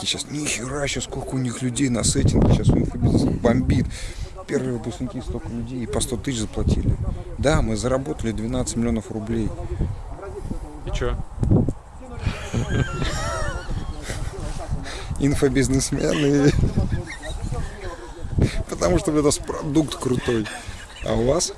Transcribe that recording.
Сейчас нихера, сейчас сколько у них людей на сеттинге, сейчас у них бомбит. Первые выпускники столько людей и по 100 тысяч заплатили. Да, мы заработали 12 миллионов рублей. И чё? Инфобизнесмены. Потому что это продукт крутой. А у вас?